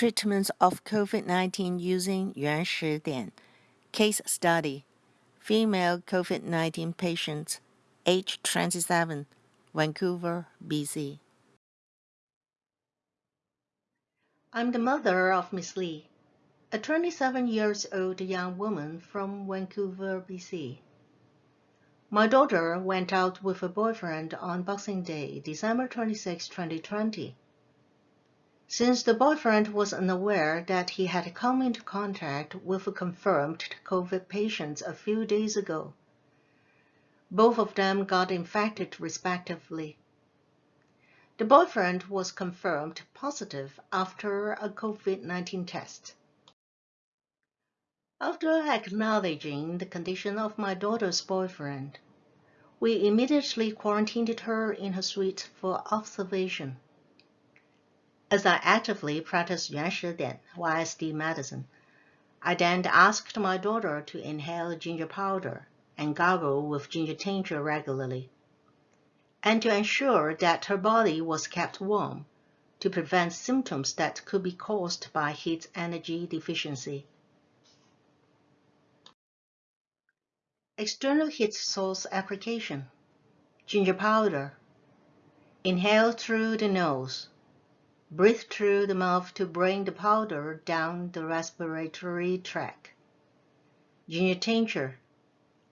Treatments of COVID-19 Using Yuan Shidian Case Study. Female COVID-19 Patients Age 27 Vancouver, BC I'm the mother of Miss Lee, a 27 years old young woman from Vancouver, BC. My daughter went out with her boyfriend on Boxing Day, December 26, 2020 since the boyfriend was unaware that he had come into contact with a confirmed COVID patient a few days ago, both of them got infected respectively. The boyfriend was confirmed positive after a COVID-19 test. After acknowledging the condition of my daughter's boyfriend, we immediately quarantined her in her suite for observation. As I actively practiced Yuan YSD medicine, I then asked my daughter to inhale ginger powder and gargle with ginger tincture regularly, and to ensure that her body was kept warm to prevent symptoms that could be caused by heat energy deficiency. External heat source application. Ginger powder. Inhale through the nose. Breathe through the mouth to bring the powder down the respiratory tract. Ginger tincture.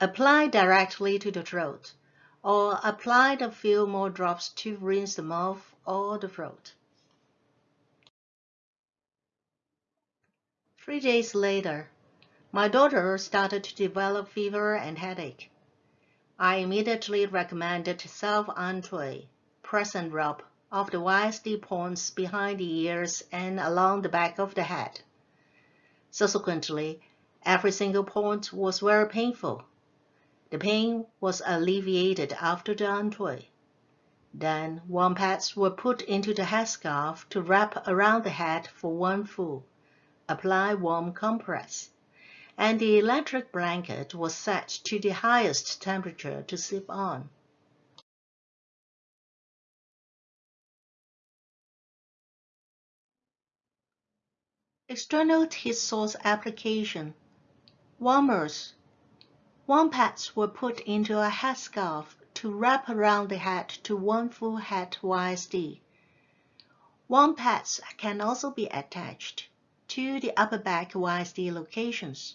Apply directly to the throat, or apply a few more drops to rinse the mouth or the throat. Three days later, my daughter started to develop fever and headache. I immediately recommended self-entrée, press and rub of the YSD points behind the ears and along the back of the head. Subsequently, every single point was very painful. The pain was alleviated after the entrée. Then warm pads were put into the headscarf to wrap around the head for one full. Apply warm compress. And the electric blanket was set to the highest temperature to sleep on. External heat source application. Warmers. Warm pads were put into a headscarf to wrap around the head to one full head YSD. Warm pads can also be attached to the upper back YSD locations.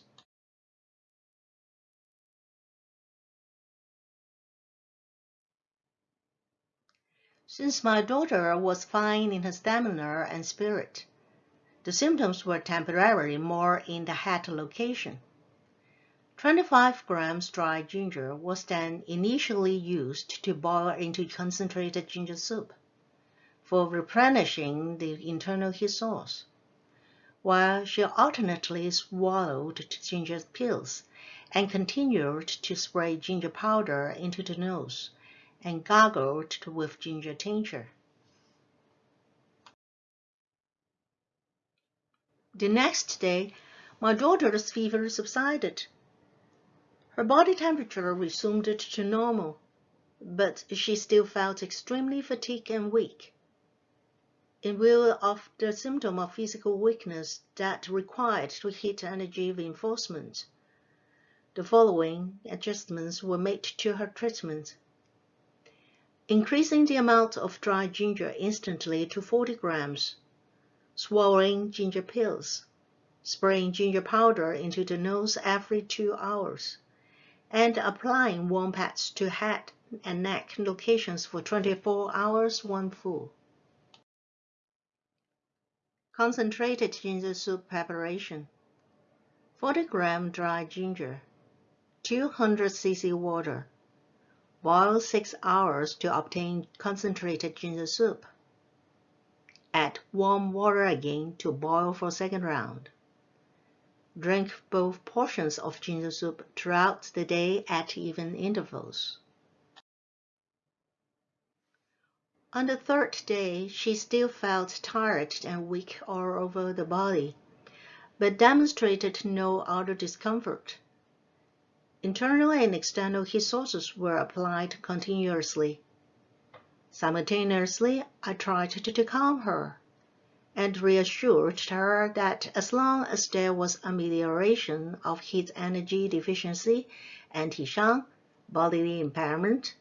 Since my daughter was fine in her stamina and spirit, the symptoms were temporarily more in the head location. 25 grams dry ginger was then initially used to boil into concentrated ginger soup for replenishing the internal heat source, while she alternately swallowed ginger pills and continued to spray ginger powder into the nose and gargled with ginger tincture. The next day, my daughter's fever subsided. Her body temperature resumed to normal, but she still felt extremely fatigued and weak. In view of the symptom of physical weakness that required to heat energy reinforcement, the following adjustments were made to her treatment. Increasing the amount of dry ginger instantly to 40 grams swallowing ginger pills, spraying ginger powder into the nose every two hours, and applying warm pads to head and neck locations for 24 hours one full. Concentrated ginger soup preparation 40 gram dry ginger, 200 cc water. Boil 6 hours to obtain concentrated ginger soup. Add warm water again to boil for second round. Drink both portions of ginger soup throughout the day at even intervals. On the third day, she still felt tired and weak all over the body, but demonstrated no other discomfort. Internal and external heat sources were applied continuously. Simultaneously, I tried to, calm her, and reassured her that as long as there was amelioration of heat energy deficiency and Hishang bodily impairment,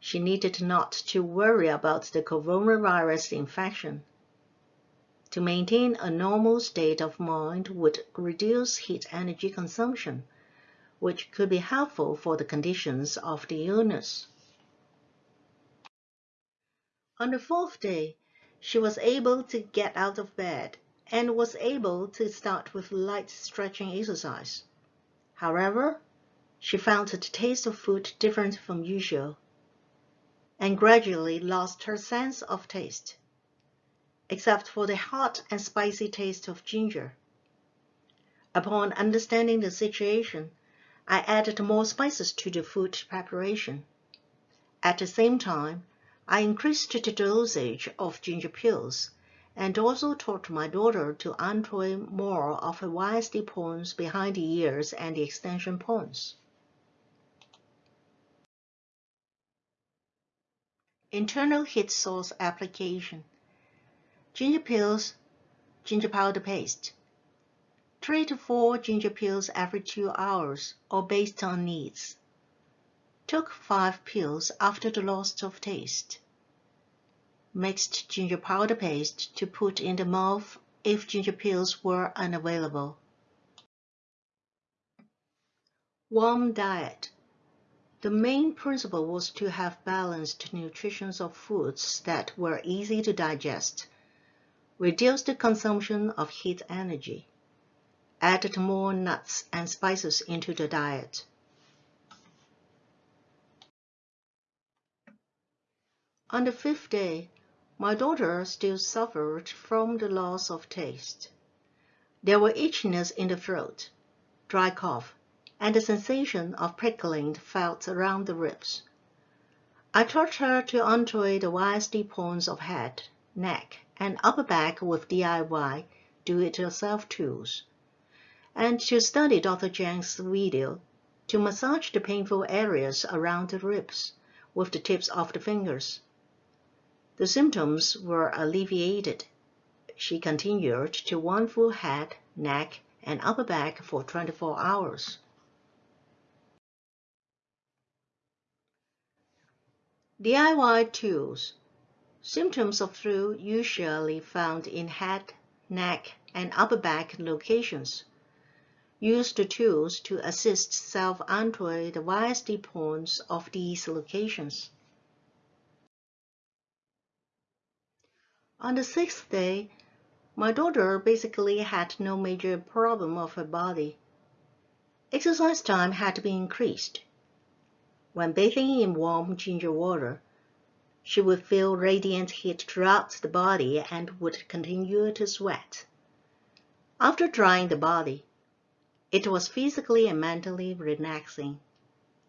she needed not to worry about the coronavirus infection. To maintain a normal state of mind would reduce heat energy consumption, which could be helpful for the conditions of the illness. On the fourth day, she was able to get out of bed and was able to start with light stretching exercise. However, she found the taste of food different from usual and gradually lost her sense of taste except for the hot and spicy taste of ginger. Upon understanding the situation, I added more spices to the food preparation. At the same time, I increased the dosage of ginger pills and also taught my daughter to untwine more of her YSD points behind the ears and the extension points. Internal heat source application ginger pills, ginger powder paste. 3 to 4 ginger pills every 2 hours or based on needs. Took 5 pills after the loss of taste. Mixed ginger powder paste to put in the mouth if ginger pills were unavailable. Warm diet. The main principle was to have balanced nutrition of foods that were easy to digest Reduce the consumption of heat energy. Added more nuts and spices into the diet. On the fifth day, my daughter still suffered from the loss of taste. There were itchiness in the throat, dry cough, and the sensation of prickling felt around the ribs. I taught her to untwist the YSD points of head, neck, and upper back with DIY do-it-yourself tools, and to study Dr. Zhang's video to massage the painful areas around the ribs with the tips of the fingers. The symptoms were alleviated. She continued to one full head, neck, and upper back for 24 hours. DIY tools Symptoms of flu usually found in head, neck, and upper back locations. Use the tools to assist self-untwist the YSD points of these locations. On the sixth day, my daughter basically had no major problem of her body. Exercise time had to be increased. When bathing in warm ginger water, she would feel radiant heat throughout the body and would continue to sweat. After drying the body, it was physically and mentally relaxing,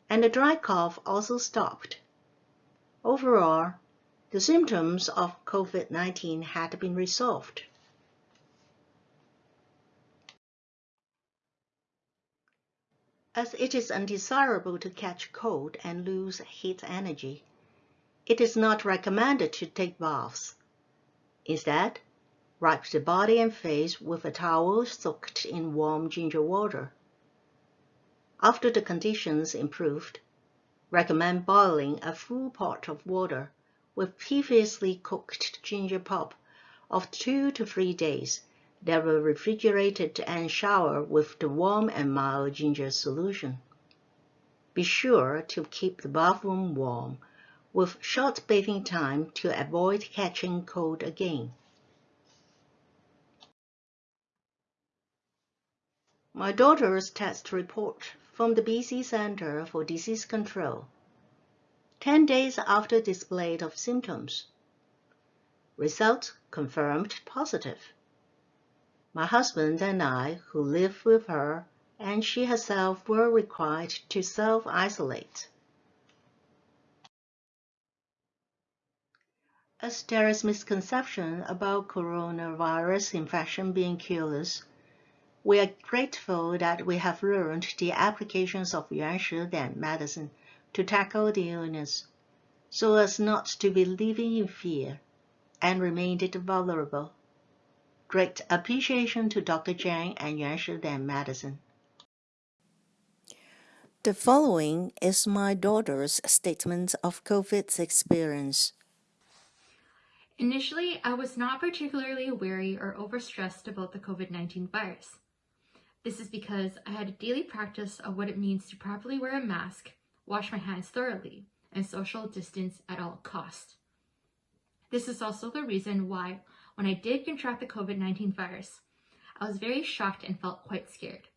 and the dry cough also stopped. Overall, the symptoms of COVID-19 had been resolved. As it is undesirable to catch cold and lose heat energy, it is not recommended to take baths. Instead, wipe the body and face with a towel soaked in warm ginger water. After the conditions improved, recommend boiling a full pot of water with previously cooked ginger pulp of two to three days that were refrigerated and showered with the warm and mild ginger solution. Be sure to keep the bathroom warm with short bathing time to avoid catching cold again. My daughter's test report from the BC Center for Disease Control. 10 days after display of symptoms. Result confirmed positive. My husband and I, who live with her, and she herself were required to self-isolate. As there is misconception about coronavirus infection being cureless, we are grateful that we have learned the applications of Yuan Shi Dian medicine to tackle the illness, so as not to be living in fear and remained it vulnerable. Great appreciation to Dr. Jiang and Yuan Shidian Medicine. The following is my daughter's statement of COVID's experience. Initially, I was not particularly wary or overstressed about the COVID-19 virus. This is because I had a daily practice of what it means to properly wear a mask, wash my hands thoroughly, and social distance at all costs. This is also the reason why, when I did contract the COVID-19 virus, I was very shocked and felt quite scared.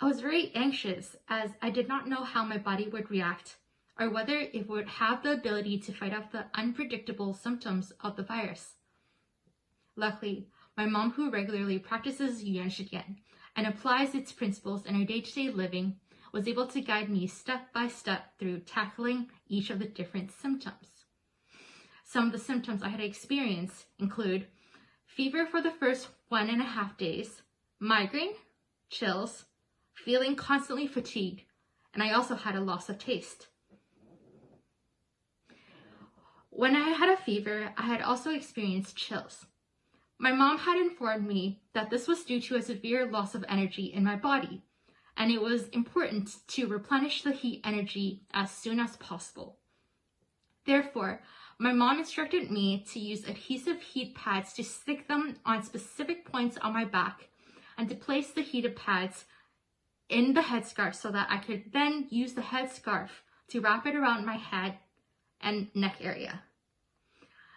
I was very anxious as I did not know how my body would react or whether it would have the ability to fight off the unpredictable symptoms of the virus. Luckily, my mom who regularly practices Yuan Shidian and applies its principles in her day-to-day living was able to guide me step by step through tackling each of the different symptoms. Some of the symptoms I had experienced include fever for the first one and a half days, migraine, chills, feeling constantly fatigued, and I also had a loss of taste. When I had a fever, I had also experienced chills. My mom had informed me that this was due to a severe loss of energy in my body, and it was important to replenish the heat energy as soon as possible. Therefore, my mom instructed me to use adhesive heat pads to stick them on specific points on my back and to place the heated pads in the headscarf so that I could then use the headscarf to wrap it around my head and neck area.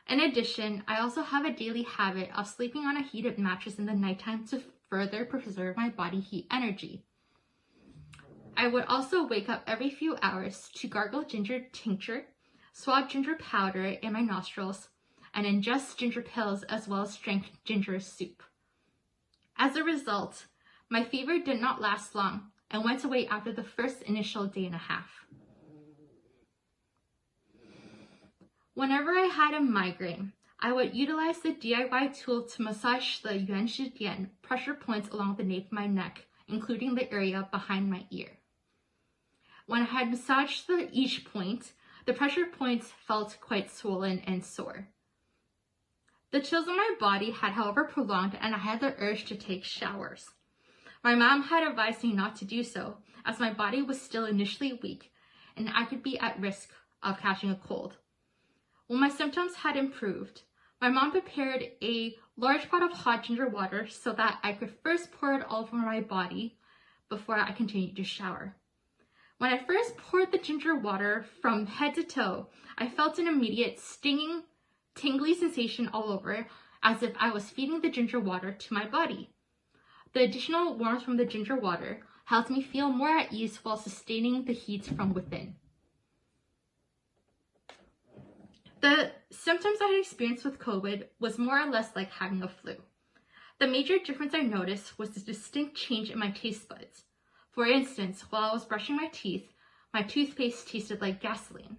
In addition, I also have a daily habit of sleeping on a heated mattress in the nighttime to further preserve my body heat energy. I would also wake up every few hours to gargle ginger tincture, swab ginger powder in my nostrils, and ingest ginger pills as well as drink ginger soup. As a result, my fever did not last long and went away after the first initial day and a half. Whenever I had a migraine, I would utilize the DIY tool to massage the Yuan Shidian pressure points along the nape of my neck, including the area behind my ear. When I had massaged the, each point, the pressure points felt quite swollen and sore. The chills on my body had however prolonged and I had the urge to take showers. My mom had advised me not to do so, as my body was still initially weak and I could be at risk of catching a cold. When my symptoms had improved, my mom prepared a large pot of hot ginger water so that I could first pour it all over my body before I continued to shower. When I first poured the ginger water from head to toe, I felt an immediate stinging, tingly sensation all over as if I was feeding the ginger water to my body. The additional warmth from the ginger water helped me feel more at ease while sustaining the heat from within. The symptoms I had experienced with COVID was more or less like having a flu. The major difference I noticed was the distinct change in my taste buds. For instance, while I was brushing my teeth, my toothpaste tasted like gasoline.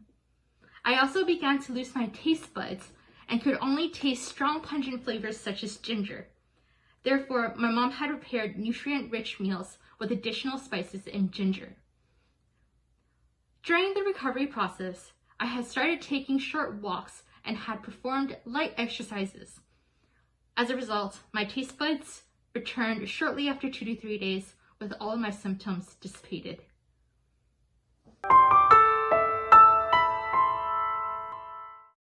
I also began to lose my taste buds and could only taste strong pungent flavors such as ginger. Therefore, my mom had prepared nutrient-rich meals with additional spices and ginger. During the recovery process, I had started taking short walks and had performed light exercises. As a result, my taste buds returned shortly after two to three days with all my symptoms dissipated.